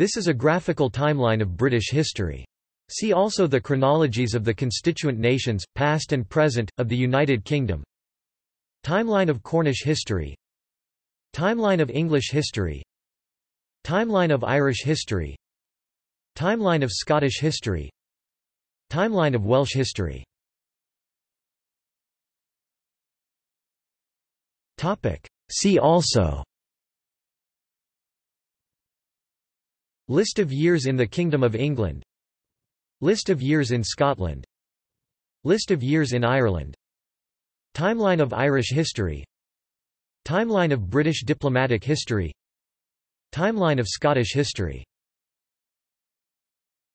This is a graphical timeline of British history. See also the chronologies of the constituent nations, past and present, of the United Kingdom. Timeline of Cornish history. Timeline of English history. Timeline of Irish history. Timeline of Scottish history. Timeline of Welsh history. See also List of years in the Kingdom of England. List of years in Scotland. List of years in Ireland. Timeline of Irish history. Timeline of British diplomatic history. Timeline of Scottish history